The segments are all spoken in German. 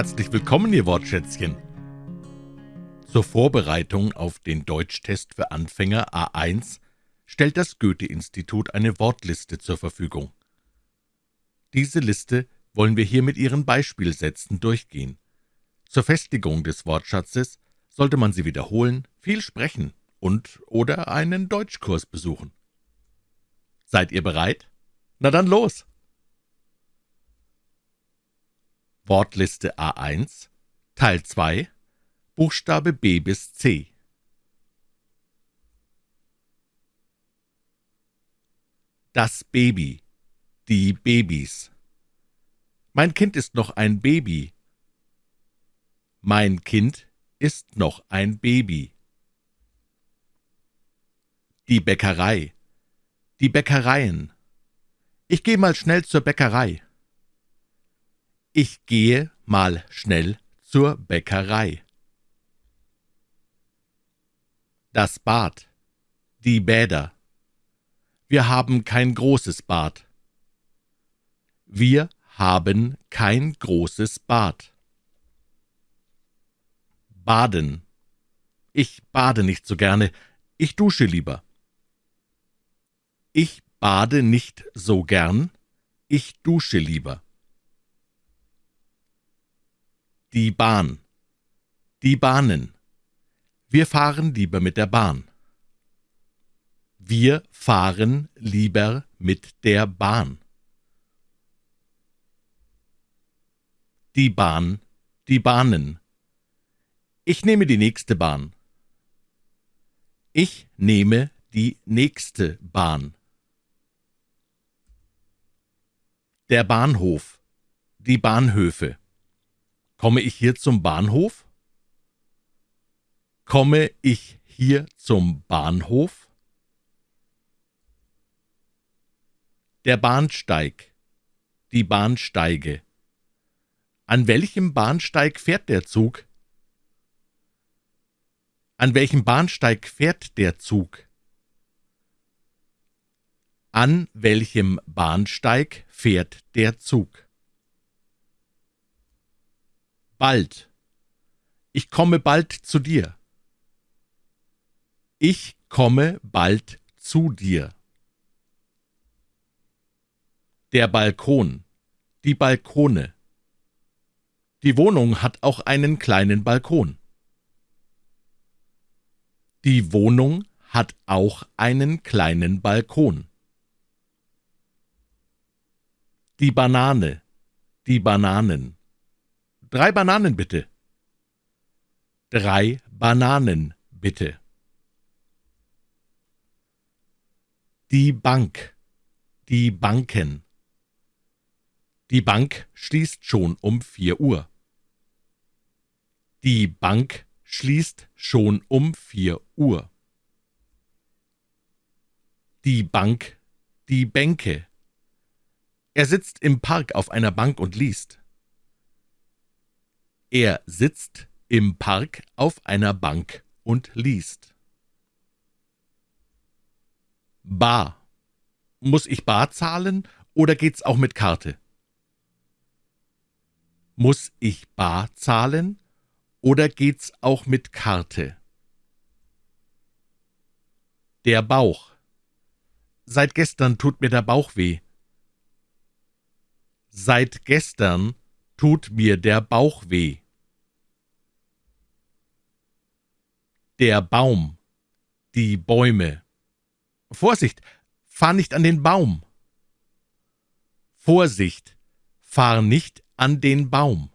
Herzlich willkommen, Ihr Wortschätzchen. Zur Vorbereitung auf den Deutschtest für Anfänger A1 stellt das Goethe-Institut eine Wortliste zur Verfügung. Diese Liste wollen wir hier mit Ihren Beispielsätzen durchgehen. Zur Festigung des Wortschatzes sollte man sie wiederholen, viel sprechen und oder einen Deutschkurs besuchen. Seid ihr bereit? Na dann los! Wortliste A1 Teil 2 Buchstabe B bis C Das Baby Die Babys Mein Kind ist noch ein Baby. Mein Kind ist noch ein Baby. Die Bäckerei Die Bäckereien Ich geh mal schnell zur Bäckerei. Ich gehe mal schnell zur Bäckerei. Das Bad. Die Bäder. Wir haben kein großes Bad. Wir haben kein großes Bad. Baden. Ich bade nicht so gerne, ich dusche lieber. Ich bade nicht so gern, ich dusche lieber. Die Bahn. Die Bahnen. Wir fahren lieber mit der Bahn. Wir fahren lieber mit der Bahn. Die Bahn, die Bahnen. Ich nehme die nächste Bahn. Ich nehme die nächste Bahn. Der Bahnhof, die Bahnhöfe. Komme ich hier zum Bahnhof? Komme ich hier zum Bahnhof? Der Bahnsteig, die Bahnsteige. An welchem Bahnsteig fährt der Zug? An welchem Bahnsteig fährt der Zug? An welchem Bahnsteig fährt der Zug? Bald. Ich komme bald zu dir. Ich komme bald zu dir. Der Balkon, die Balkone. Die Wohnung hat auch einen kleinen Balkon. Die Wohnung hat auch einen kleinen Balkon. Die Banane, die Bananen. Drei Bananen bitte. Drei Bananen bitte. Die Bank. Die Banken. Die Bank schließt schon um vier Uhr. Die Bank schließt schon um vier Uhr. Die Bank, die Bänke. Er sitzt im Park auf einer Bank und liest. Er sitzt im Park auf einer Bank und liest. Bar. Muss ich bar zahlen oder geht's auch mit Karte? Muss ich bar zahlen oder geht's auch mit Karte? Der Bauch. Seit gestern tut mir der Bauch weh. Seit gestern tut mir der Bauch weh. Der Baum, die Bäume. Vorsicht, fahr nicht an den Baum. Vorsicht, fahr nicht an den Baum.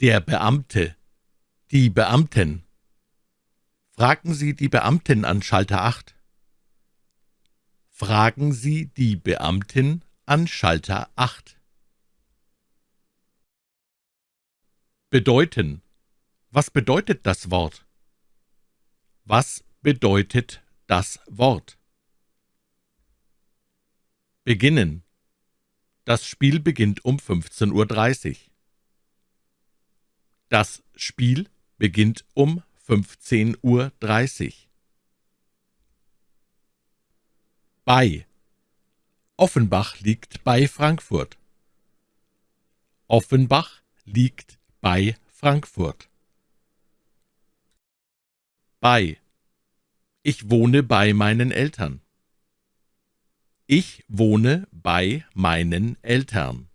Der Beamte, die Beamten. Fragen Sie die Beamtin an Schalter 8. Fragen Sie die Beamtin an Schalter 8. Bedeuten. Was bedeutet das Wort? Was bedeutet das Wort? Beginnen. Das Spiel beginnt um 15.30 Uhr. Das Spiel beginnt um 15.30 Uhr. Bei. Offenbach liegt bei Frankfurt. Offenbach liegt bei Frankfurt. Bei. Ich wohne bei meinen Eltern. Ich wohne bei meinen Eltern.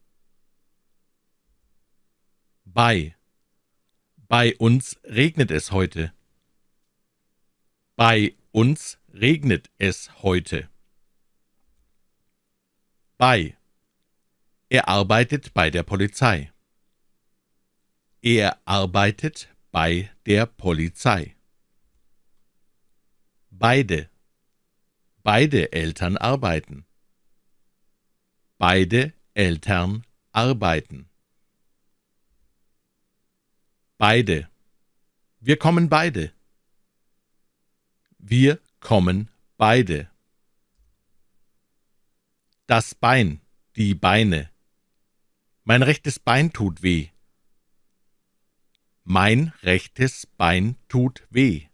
Bei. Bei uns regnet es heute. Bei uns regnet es heute. Bei. Er arbeitet bei der Polizei. Er arbeitet bei der Polizei. Beide. Beide Eltern arbeiten. Beide Eltern arbeiten. Beide. Wir kommen beide. Wir kommen beide. Das Bein, die Beine. Mein rechtes Bein tut weh. Mein rechtes Bein tut weh.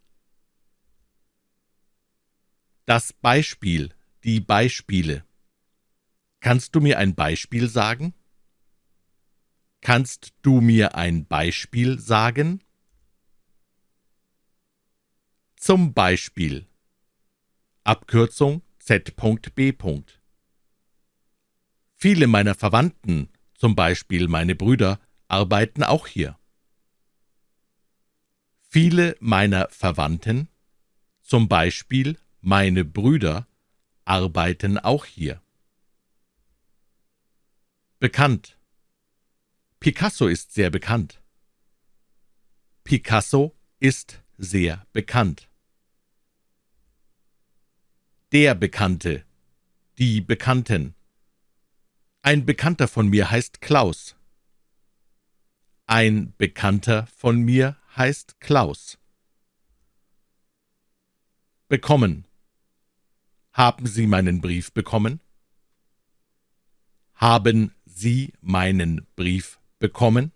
Das Beispiel, die Beispiele. Kannst du mir ein Beispiel sagen? Kannst du mir ein Beispiel sagen? Zum Beispiel. Abkürzung Z.B. Viele meiner Verwandten, zum Beispiel meine Brüder, arbeiten auch hier. Viele meiner Verwandten, zum Beispiel meine Brüder, arbeiten auch hier. Bekannt. Picasso ist sehr bekannt. Picasso ist sehr bekannt. Der Bekannte. Die Bekannten. Ein Bekannter von mir heißt Klaus. Ein Bekannter von mir heißt Klaus. Bekommen. Haben Sie meinen Brief bekommen? Haben Sie meinen Brief bekommen?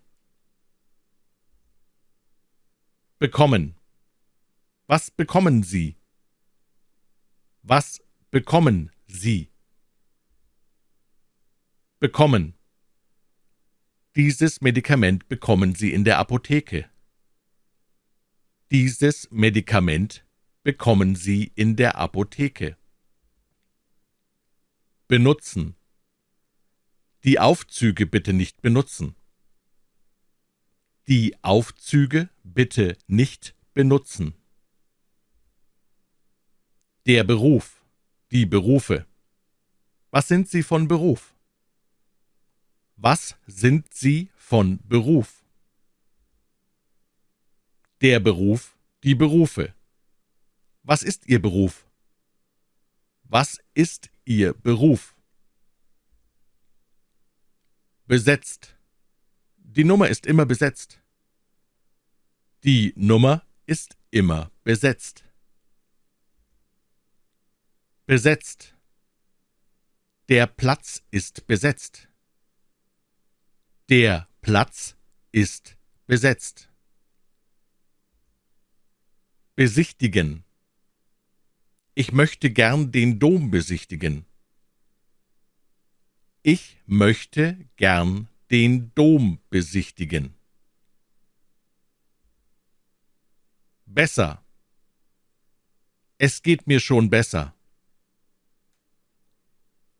Bekommen. Was bekommen Sie? Was bekommen Sie? Bekommen. Dieses Medikament bekommen Sie in der Apotheke. Dieses Medikament bekommen Sie in der Apotheke benutzen. Die Aufzüge bitte nicht benutzen. Die Aufzüge bitte nicht benutzen. Der Beruf, die Berufe. Was sind Sie von Beruf? Was sind Sie von Beruf? Der Beruf, die Berufe. Was ist Ihr Beruf? Was ist Ihr Beruf? Besetzt. Die Nummer ist immer besetzt. Die Nummer ist immer besetzt. Besetzt. Der Platz ist besetzt. Der Platz ist besetzt. Besichtigen. Ich möchte gern den Dom besichtigen. Ich möchte gern den Dom besichtigen. Besser. Es geht mir schon besser.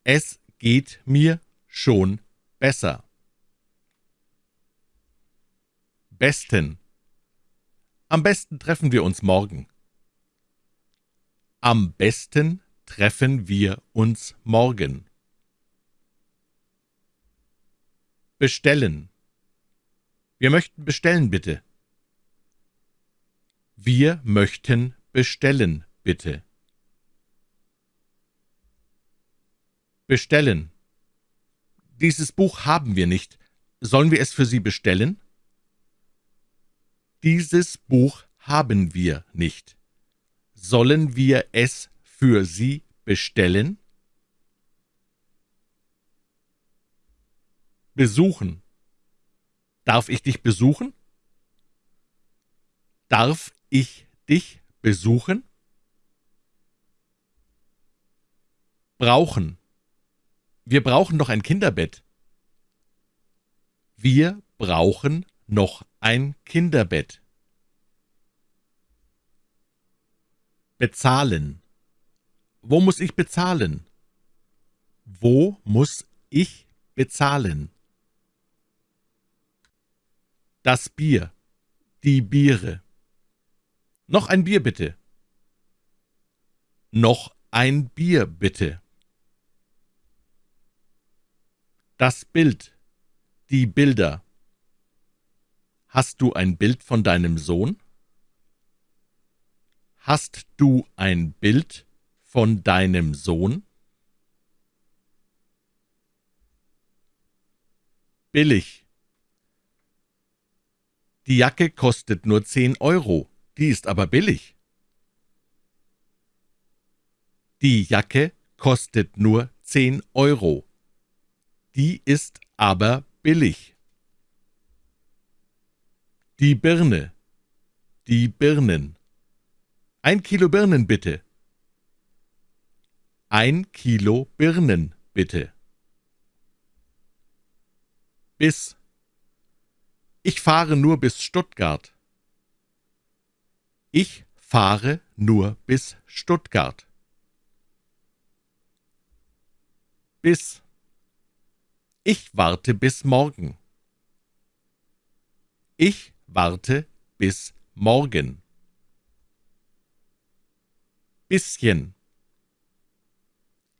Es geht mir schon besser. Besten. Am besten treffen wir uns morgen. Am besten treffen wir uns morgen. Bestellen. Wir möchten bestellen, bitte. Wir möchten bestellen, bitte. Bestellen. Dieses Buch haben wir nicht. Sollen wir es für Sie bestellen? Dieses Buch haben wir nicht. Sollen wir es für Sie bestellen? Besuchen. Darf ich dich besuchen? Darf ich dich besuchen? Brauchen. Wir brauchen doch ein Kinderbett. Wir brauchen noch ein Kinderbett. Bezahlen. Wo muss ich bezahlen? Wo muss ich bezahlen? Das Bier. Die Biere. Noch ein Bier bitte. Noch ein Bier bitte. Das Bild. Die Bilder. Hast du ein Bild von deinem Sohn? Hast du ein Bild von deinem Sohn? Billig. Die Jacke kostet nur zehn Euro, die ist aber billig. Die Jacke kostet nur zehn Euro, die ist aber billig. Die Birne. Die Birnen. Ein Kilo Birnen bitte. Ein Kilo Birnen bitte. Bis. Ich fahre nur bis Stuttgart. Ich fahre nur bis Stuttgart. Bis. Ich warte bis morgen. Ich warte bis morgen. Bisschen.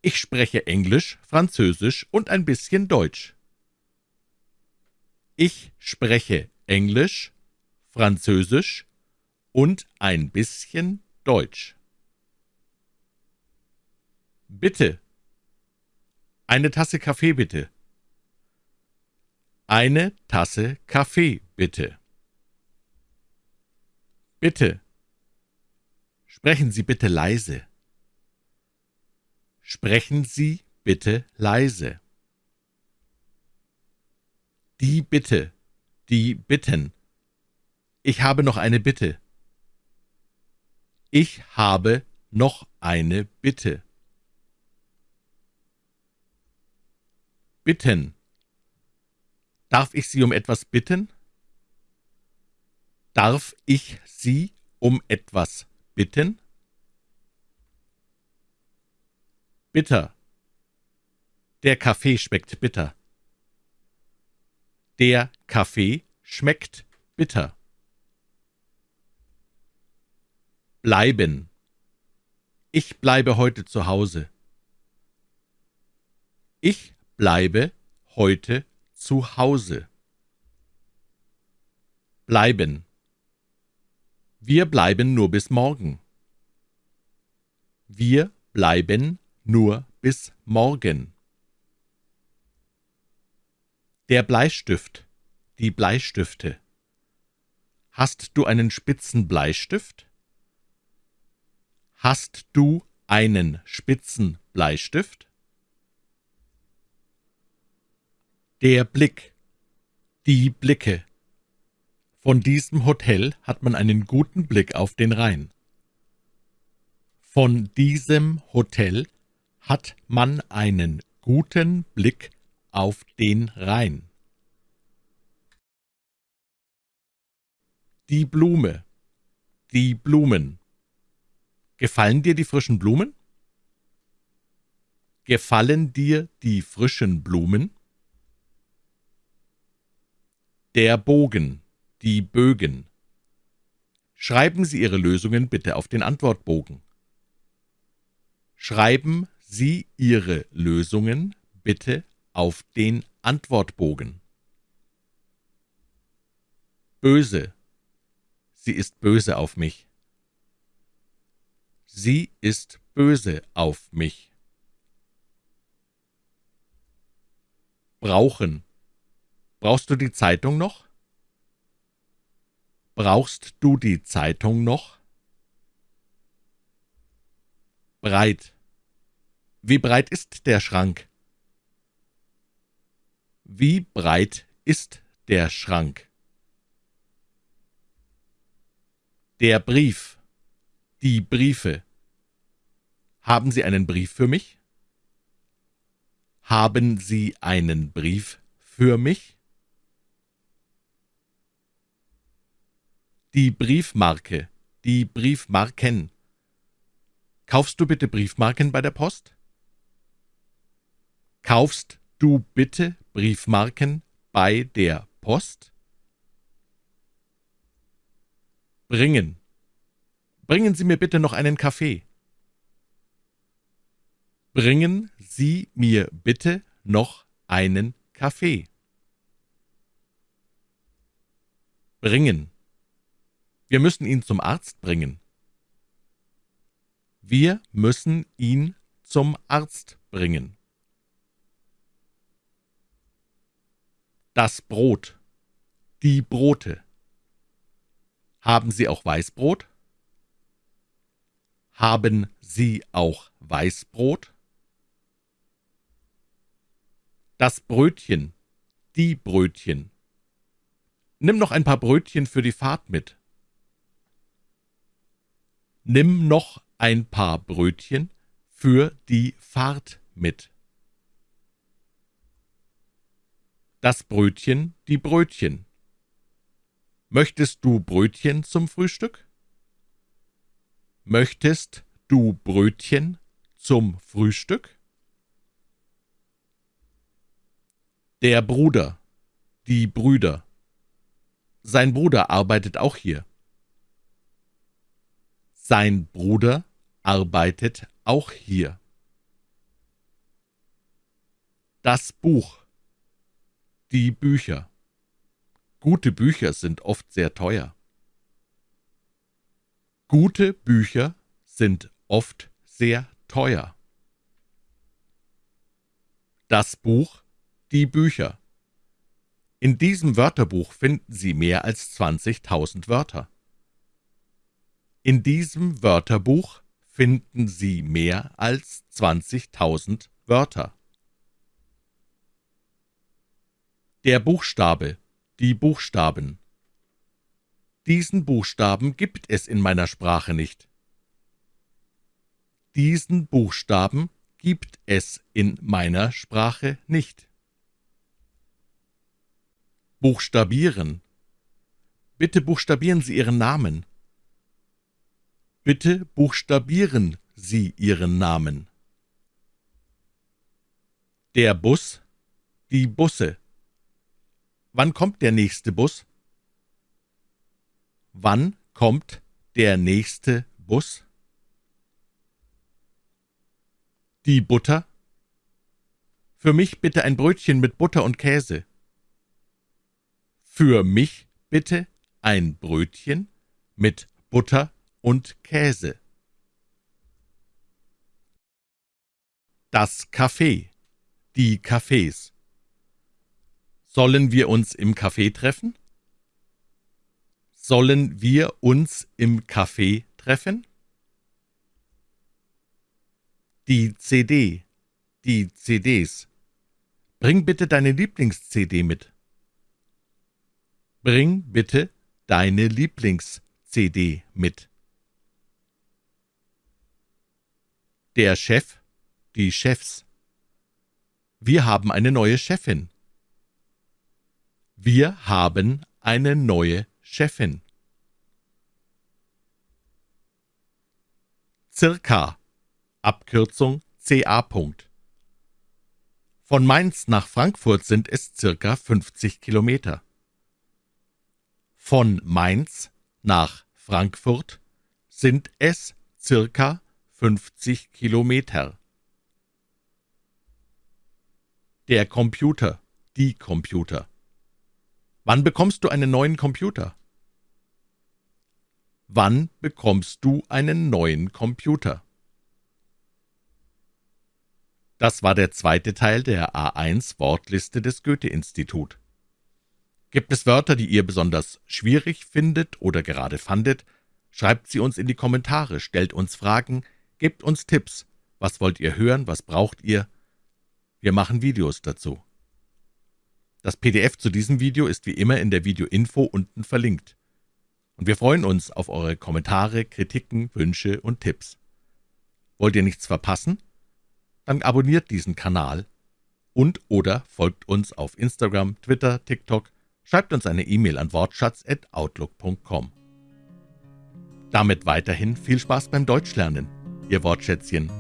Ich spreche Englisch, Französisch und ein bisschen Deutsch. Ich spreche Englisch, Französisch und ein bisschen Deutsch. Bitte. Eine Tasse Kaffee bitte. Eine Tasse Kaffee, bitte. Bitte. Sprechen Sie bitte leise. Sprechen Sie bitte leise. Die Bitte, die Bitten. Ich habe noch eine Bitte. Ich habe noch eine Bitte. Bitten. Darf ich Sie um etwas bitten? Darf ich Sie um etwas bitten? Bitter. Der Kaffee schmeckt bitter. Der Kaffee schmeckt bitter. Bleiben. Ich bleibe heute zu Hause. Ich bleibe heute zu Hause. Bleiben. Wir bleiben nur bis morgen. Wir bleiben nur bis morgen. Der Bleistift, die Bleistifte. Hast du einen spitzen Bleistift? Hast du einen spitzen Bleistift? Der Blick. Die Blicke. Von diesem Hotel hat man einen guten Blick auf den Rhein. Von diesem Hotel hat man einen guten Blick auf den Rhein. Die Blume. Die Blumen. Gefallen dir die frischen Blumen? Gefallen dir die frischen Blumen? Der Bogen, die Bögen. Schreiben Sie Ihre Lösungen bitte auf den Antwortbogen. Schreiben Sie Ihre Lösungen bitte auf den Antwortbogen. Böse. Sie ist böse auf mich. Sie ist böse auf mich. Brauchen. Brauchst du die Zeitung noch? Brauchst du die Zeitung noch? Breit. Wie breit ist der Schrank? Wie breit ist der Schrank? Der Brief. Die Briefe. Haben Sie einen Brief für mich? Haben Sie einen Brief für mich? Die Briefmarke, die Briefmarken. Kaufst du bitte Briefmarken bei der Post? Kaufst du bitte Briefmarken bei der Post? Bringen. Bringen Sie mir bitte noch einen Kaffee. Bringen Sie mir bitte noch einen Kaffee. Bringen. Wir müssen ihn zum Arzt bringen. Wir müssen ihn zum Arzt bringen. Das Brot. Die Brote. Haben Sie auch Weißbrot? Haben Sie auch Weißbrot? Das Brötchen. Die Brötchen. Nimm noch ein paar Brötchen für die Fahrt mit. Nimm noch ein paar Brötchen für die Fahrt mit. Das Brötchen, die Brötchen. Möchtest du Brötchen zum Frühstück? Möchtest du Brötchen zum Frühstück? Der Bruder, die Brüder. Sein Bruder arbeitet auch hier. Sein Bruder arbeitet auch hier. Das Buch. Die Bücher. Gute Bücher sind oft sehr teuer. Gute Bücher sind oft sehr teuer. Das Buch, die Bücher. In diesem Wörterbuch finden Sie mehr als 20.000 Wörter. In diesem Wörterbuch finden Sie mehr als 20.000 Wörter. Der Buchstabe, die Buchstaben. Diesen Buchstaben gibt es in meiner Sprache nicht. Diesen Buchstaben gibt es in meiner Sprache nicht. Buchstabieren. Bitte buchstabieren Sie Ihren Namen. Bitte buchstabieren Sie Ihren Namen. Der Bus, die Busse. Wann kommt der nächste Bus? Wann kommt der nächste Bus? Die Butter? Für mich bitte ein Brötchen mit Butter und Käse. Für mich bitte ein Brötchen mit Butter und Käse. Das Café. Die Cafés. Sollen wir uns im Café treffen? Sollen wir uns im Café treffen? Die CD. Die CDs. Bring bitte deine Lieblings-CD mit. Bring bitte deine Lieblings-CD mit. Der Chef, die Chefs. Wir haben eine neue Chefin. Wir haben eine neue Chefin. Circa, Abkürzung CA. Von Mainz nach Frankfurt sind es circa 50 Kilometer. Von Mainz nach Frankfurt sind es circa 50 Kilometer. Der Computer, die Computer. Wann bekommst du einen neuen Computer? Wann bekommst du einen neuen Computer? Das war der zweite Teil der A1 Wortliste des Goethe-Institut. Gibt es Wörter, die ihr besonders schwierig findet oder gerade fandet, schreibt sie uns in die Kommentare, stellt uns Fragen, Gebt uns Tipps. Was wollt ihr hören? Was braucht ihr? Wir machen Videos dazu. Das PDF zu diesem Video ist wie immer in der Videoinfo unten verlinkt. Und wir freuen uns auf eure Kommentare, Kritiken, Wünsche und Tipps. Wollt ihr nichts verpassen? Dann abonniert diesen Kanal und oder folgt uns auf Instagram, Twitter, TikTok, schreibt uns eine E-Mail an wortschatz@outlook.com. Damit weiterhin viel Spaß beim Deutschlernen. Ihr Wortschätzchen